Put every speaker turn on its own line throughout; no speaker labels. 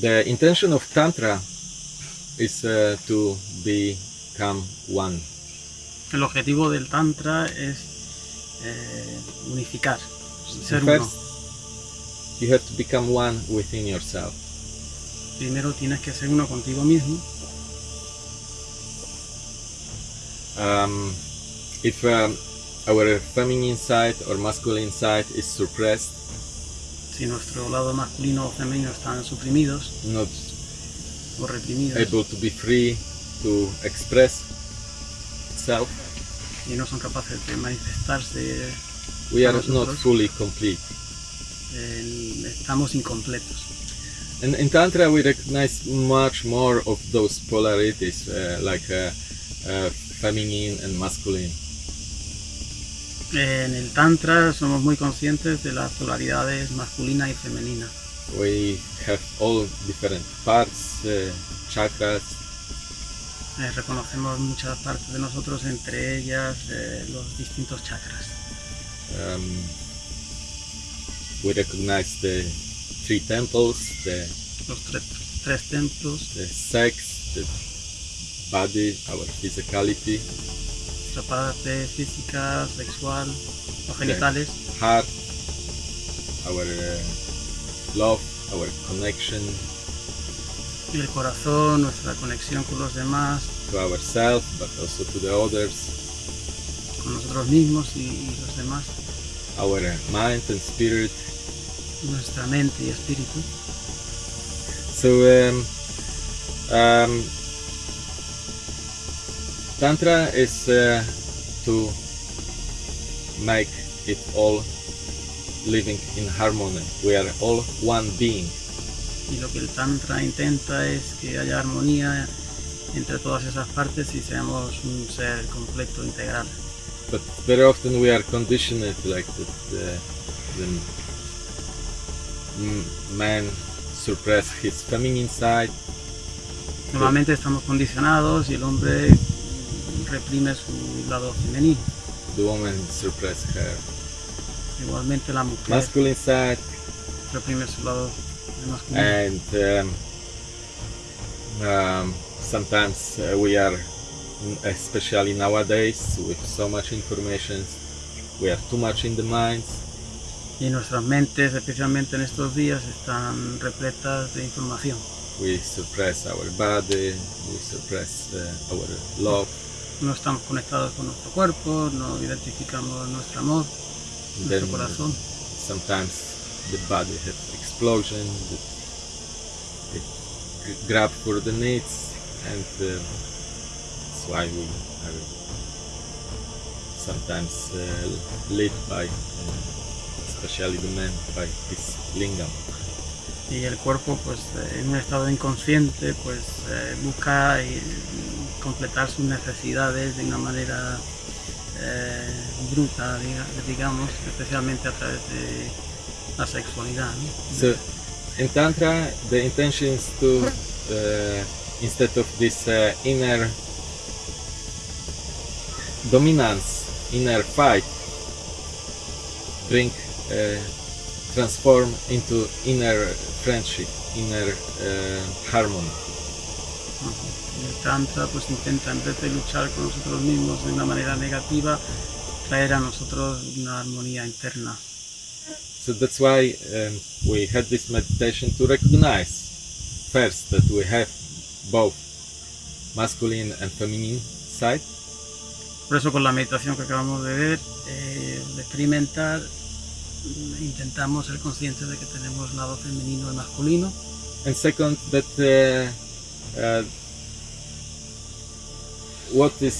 The intention of Tantra is uh, to become one.
El objetivo del Tantra es eh, unificar, ser
First,
uno.
you have to become one within yourself.
Primero tienes que ser uno contigo mismo.
Um, if um, our feminine side or masculine side is suppressed,
Si nuestro lado masculino o femenino están suprimidos
not
o reprimidos
able to be free to express itself,
y no son capaces de manifestarse,
we are
Nosotros.
not fully complete.
eh, estamos incompletos.
And in Tantra, we recognize much more of those polarities, uh, like uh, uh, feminine and masculine.
En el Tantra somos muy conscientes de las polaridades masculina y femenina.
We have all different parts, uh, chakras,
Eh, reconocemos muchas partes de nosotros, entre ellas eh, los distintos chakras.
um, we recognize the three temples, the,
Los tre- tres templos,
the sex, the body, our physicality,
nuestra parte física, sexual, los genitales,
heart, our uh, love, our connection
y el corazón, nuestra conexión con los demás,
to ourselves, but also to the others,
con nosotros mismos y, y los demás,
our mind and spirit.
nuestra mente y espíritu.
So, um, um, Tantra is uh, to make it all living in harmony. We are all one being.
Y lo que el Tantra intenta es que haya armonía entre todas esas partes y seamos un ser completo, integral.
But very often we are conditioned like that the, the man suppress his feminine side,
Normalmente estamos condicionados y el hombre reprime su lado femenino.
the woman suppress her
Igualmente la mujer
masculine side,
reprime su lado masculino.
and um, um, sometimes uh, we are, especially nowadays, with so much information, we are too much in the minds,
Y nuestras mentes, especialmente en estos días, están repletas de información.
we suppress our body, we suppress uh, our love,
No estamos conectados con nuestro cuerpo, no identificamos nuestro amor,
then
nuestro corazón.
sometimes the body has explosion, the, it g- grab for the needs, and uh, that's why we are sometimes uh, led by, uh, especially the men, by this lingam.
Y el cuerpo, pues en un estado inconsciente, pues eh, busca eh, completar sus necesidades de una manera eh, bruta, diga- digamos, especialmente a través de la sexualidad. ¿no?
So in Tantra, the intention is to, uh, instead of this uh, inner dominance, inner fight, bring, uh, transform into inner friendship, inner harmony.
El Tantra pues intenta en vez de luchar con nosotros mismos de una manera negativa, traer a nosotros una armonía interna.
So that's why um, we had this meditation to recognize first that we have both masculine and feminine side
Por eso con la meditación que acabamos de ver, eh, de experimentar, intentamos ser conscientes de que tenemos lado femenino y masculino.
and second that uh, uh, what is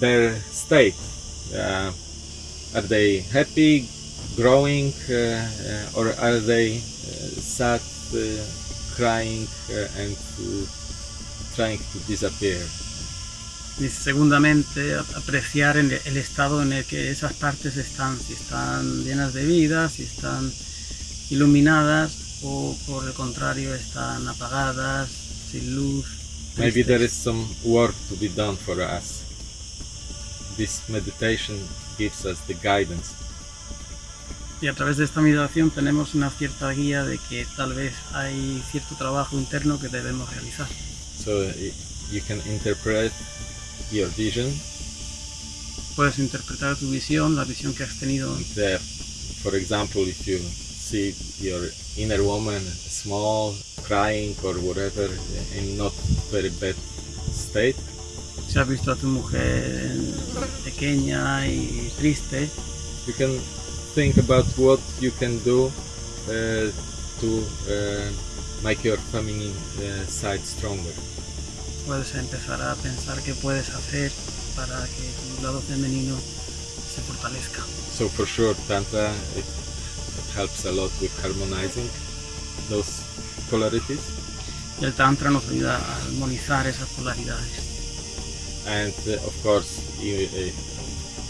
their state uh, are they happy growing uh, uh, or are they uh, sad crying and trying to disappear
Y segundamente, apreciar en el estado en el que esas partes están, si están llenas de vida, si están iluminadas o por el contrario están apagadas, sin luz.
Maybe there is some work to be done for us this meditation gives us the guidance
Y a través de esta meditación tenemos una cierta guía de que tal vez hay cierto trabajo interno que debemos realizar.
So y- you can interpret your vision.
Puedes interpretar tu visión, la visión que has tenido
uh, for example, if you see your inner woman small, crying or whatever, in not very bad state,
Si has visto a tu mujer pequeña y triste,
you can think about what you can do uh, to uh, make your feminine uh, side stronger.
puedes empezar a pensar qué puedes hacer para que tu lado femenino se fortalezca.
So for sure, Tantra it, it helps a lot with harmonizing those polarities.
Y el Tantra nos ayuda a armonizar esas polaridades.
and uh, of course you, uh,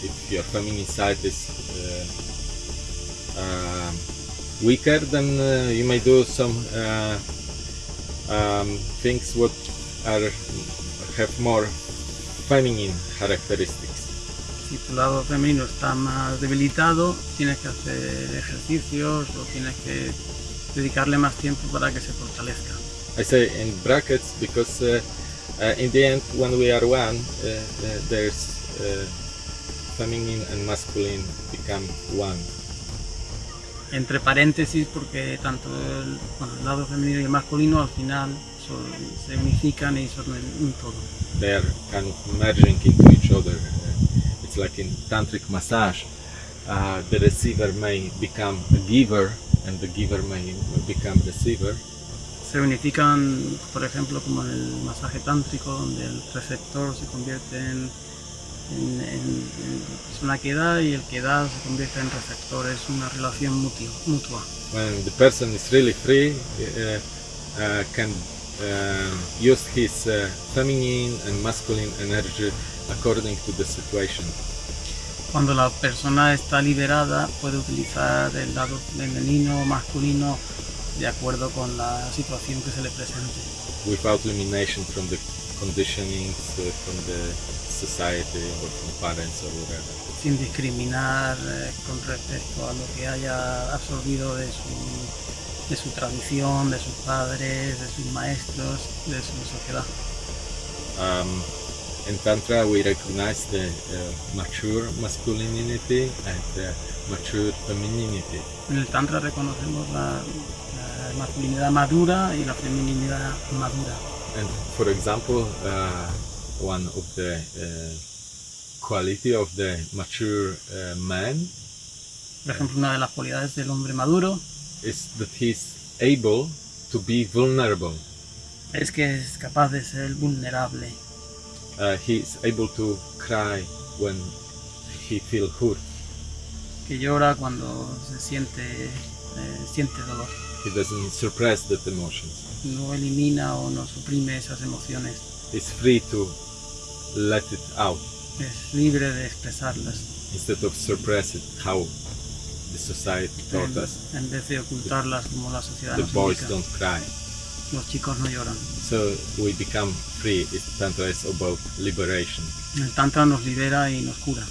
if your feminine side is uh, um, weaker then uh, you may do some uh, um, things what are have more feminine characteristics
Si tu lado femenino está más debilitado, tienes que hacer ejercicios o tienes que dedicarle más tiempo para que se fortalezca.
I say in brackets because uh, uh, in the end when we are one uh, uh, there's uh, feminine and masculine become one
Entre paréntesis, porque tanto el, bueno, el lado femenino y el masculino al final son- se unifican y son un todo.
they are kind of merging into each other. It's like in tantric massage, uh, the receiver may become a giver, and the giver may become receiver.
Se unifican, por ejemplo, como en el masaje tántrico, donde el receptor se convierte en, en- en- en persona que da y el que da se convierte en receptor. Es una relación mutua. mutua.
When the person is really free, uh, uh, can um use his uh, feminine and masculine energy according to the situation.
Cuando la persona está liberada, puede utilizar el lado femenino o masculino de acuerdo con la situación que se le presente.
without elimination from the conditionings uh, from the society or from parents or whatever.
sin discriminar eh, con respecto a lo que haya absorbido de su, de su tradición, de sus padres, de sus maestros, de su sociedad.
Um, in Tantra, we recognize the uh, mature masculinity and the mature femininity.
En el Tantra reconocemos la, la masculinidad madura y la feminidad madura.
And for example, uh, one of the uh, quality of the mature uh, man
Por ejemplo, una de las cualidades del hombre maduro
is that he's able to be vulnerable.
es que es capaz de ser vulnerable,
Uh, he's able to cry when he feels hurt.
que llora cuando se siente, eh, siente dolor.
He doesn't suppress that emotions.
No elimina o no suprime esas emociones.
He's free to let it out
Es libre de expresarlas.
instead of suppress it how the society taught
en,
us.
en vez de ocultarlas como la sociedad
The
nos
boys
indica.
don't cry.
Los chicos no lloran.
So we become free. It's Tantra is about liberation.
El Tantra nos libera y nos cura.